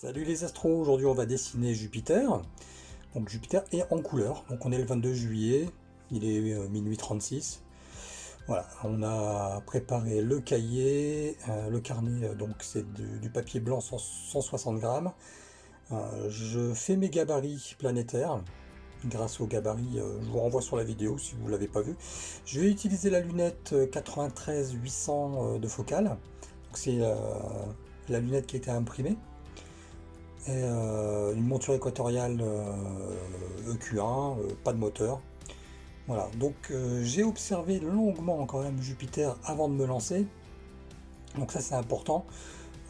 Salut les astros, aujourd'hui on va dessiner Jupiter. Donc Jupiter est en couleur, donc on est le 22 juillet, il est euh, minuit 36. Voilà, on a préparé le cahier, euh, le carnet, euh, donc c'est du, papier blanc 160 grammes. je fais mes gabarits planétaires, grâce aux gabarits, je vous renvoie sur la vidéo si vous ne l'avez pas vu. Je vais utiliser la lunette 93-800 de focale, c'est la lunette qui a été imprimée euh, une monture équatoriale EQ1, euh, e euh, pas de moteur. Voilà, donc j'ai observé longuement quand même Jupiter avant de me lancer, donc ça c'est important.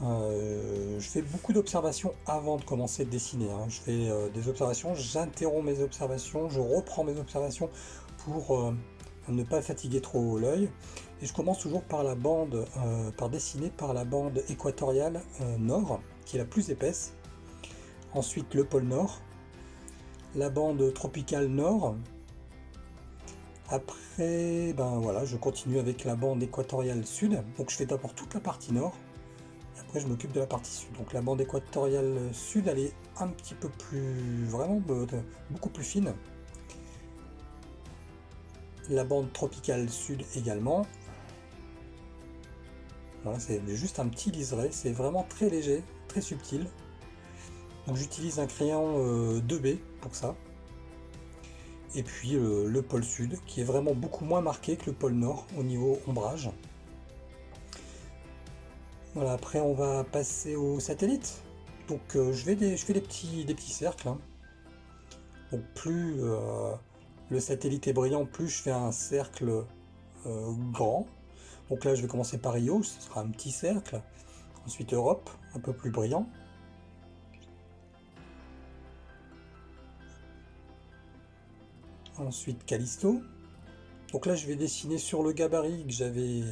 je fais beaucoup d'observations avant de commencer de dessiner. Hein. Je fais des observations, j'interromps mes observations, je reprends mes observations pour ne pas fatiguer trop l'œil. Et je commence toujours par la bande, par dessiner par la bande équatoriale nord, qui est la plus épaisse ensuite le pôle Nord, la bande tropicale Nord. Après, ben voilà, je continue avec la bande équatoriale Sud. Donc je fais d'abord toute la partie Nord, et après je m'occupe de la partie Sud. Donc la bande équatoriale Sud, elle est un petit peu plus, vraiment beaucoup plus fine. La bande tropicale Sud également. Voilà, c'est juste un petit liseré, c'est vraiment très léger, très subtil j'utilise un crayon 2B euh, pour ça. Et puis euh, le pôle sud qui est vraiment beaucoup moins marqué que le pôle nord au niveau ombrage. Voilà, après on va passer au satellite. Donc euh, je, fais des petits, des petits cercles. Hein. Donc plus le satellite est brillant, plus je fais un cercle grand. Donc là je vais commencer par Io, ce sera un petit cercle. Ensuite Europe, un peu plus brillant. Ensuite Callisto. Donc là je vais dessiner sur le gabarit que j'avais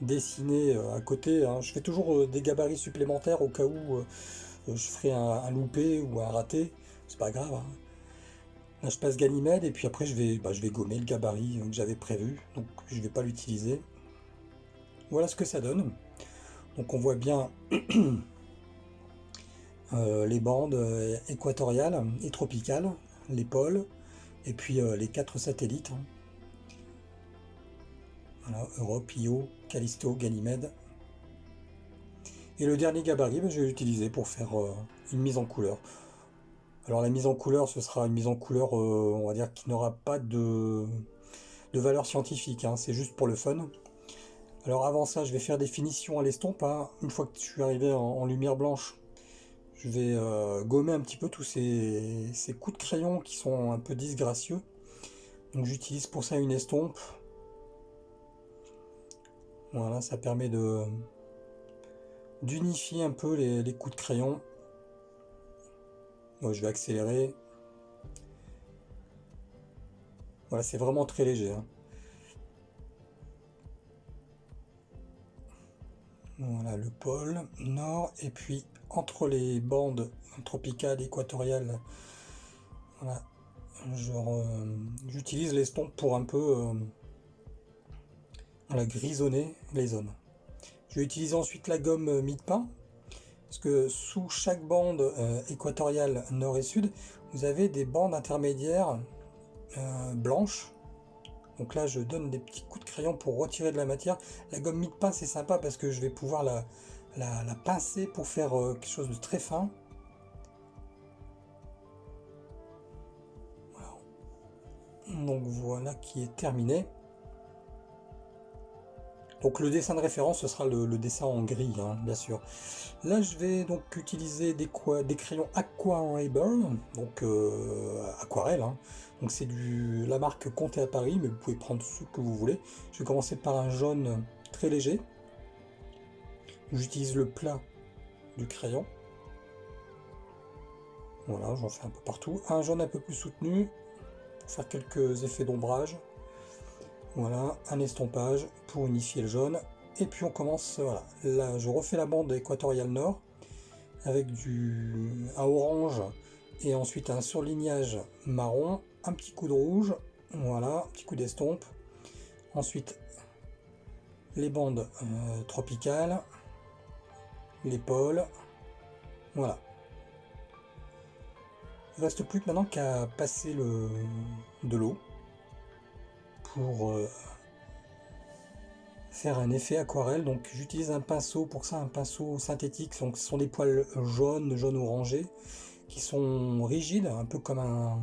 dessiné euh, à côté. Hein. Je fais toujours euh, des gabarits supplémentaires au cas où euh, je ferai un, loupé ou un raté. C'est pas grave. Hein. Là je passe Ganymède et puis après je vais, bah, je vais gommer le gabarit que j'avais prévu. Donc je vais pas l'utiliser. Voilà ce que ça donne. Donc on voit bien les bandes équatoriales et tropicales, les pôles, et puis euh, les quatre satellites. Hein. Voilà, Europe, Io, Callisto, Ganymède. Et le dernier gabarit, ben, je vais l'utiliser pour faire euh, une mise en couleur. Alors la mise en couleur, ce sera une mise en couleur, euh, on va dire, qui n'aura pas de, de, valeur scientifique, hein. c'est juste pour le fun. Alors avant ça, je vais faire des finitions à l'estompe. Hein. Une fois que je suis arrivé en lumière blanche, je vais euh, gommer un petit peu tous ces, coups de crayon qui sont un peu disgracieux. Donc j'utilise pour ça une estompe. Voilà, ça permet de d'unifier un peu les, coups de crayon. Je vais accélérer. Voilà, c'est vraiment très léger. Hein. Voilà le pôle nord et puis entre les bandes tropicales équatoriales, voilà, j'utilise l'estompe pour un peu euh, grisonner les zones. Je vais utiliser ensuite la gomme mie-de-pain, parce que sous chaque bande euh, équatoriale nord et sud, vous avez des bandes intermédiaires euh, blanches. Donc là, je donne des petits coups de crayon pour retirer de la matière. La gomme mie-de-pain, c'est sympa parce que je vais pouvoir la, la, pincer pour faire euh, quelque chose de très fin. Donc voilà qui est terminé. Donc le dessin de référence, ce sera le, dessin en gris, hein, bien sûr. Là, je vais donc utiliser des, des crayons Aquarable, donc euh, aquarelle. Hein. Donc c'est la marque Comté à Paris, mais vous pouvez prendre ce que vous voulez. Je vais commencer par un jaune très léger. J'utilise le plat du crayon. Voilà, j'en fais un peu partout. Un jaune un peu plus soutenu pour faire quelques effets d'ombrage. Voilà, un estompage pour unifier le jaune. Et puis on commence, voilà, là je refais la bande équatoriale nord avec du un orange et ensuite un surlignage marron, un petit coup de rouge, voilà, un petit coup d'estompe. Ensuite les bandes euh, tropicales, l'épaule. Voilà. Il ne reste plus maintenant qu'à passer le, de l'eau pour euh, faire un effet aquarelle. Donc j'utilise un pinceau, pour ça un pinceau synthétique, donc ce sont des poils jaunes, jaune orangé, qui sont rigides, un peu comme un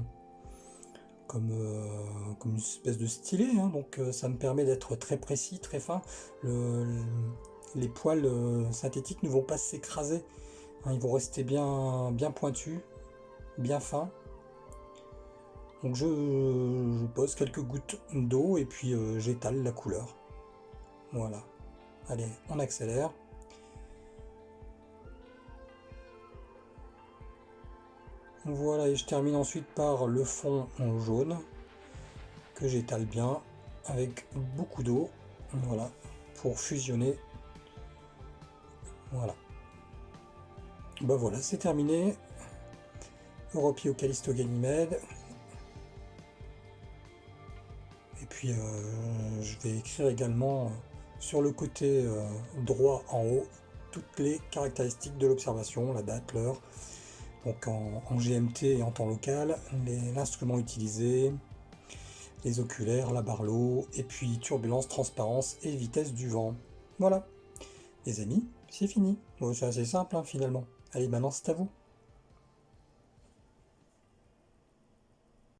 comme, euh, une espèce de stylet, hein. donc euh, ça me permet d'être très précis, très fin. les poils synthétiques ne vont pas s'écraser, hein. ils vont rester bien, bien pointus, bien fins. Donc je, pose quelques gouttes d'eau et puis euh, j'étale la couleur. Voilà. Allez, on accélère. Voilà, et je termine ensuite par le fond jaune que j'étale bien avec beaucoup d'eau. Voilà, pour fusionner. Voilà. Bah voilà, c'est terminé. Europio Callisto. Puis euh, je vais écrire également euh, sur le côté euh, droit en haut toutes les caractéristiques de l'observation, la date, l'heure, donc en, GMT et en temps local, l'instrument utilisé, les oculaires, la barlow, et puis turbulence, transparence et vitesse du vent. Voilà, les amis, c'est fini. c'est assez simple hein, finalement. Allez, maintenant c'est à vous.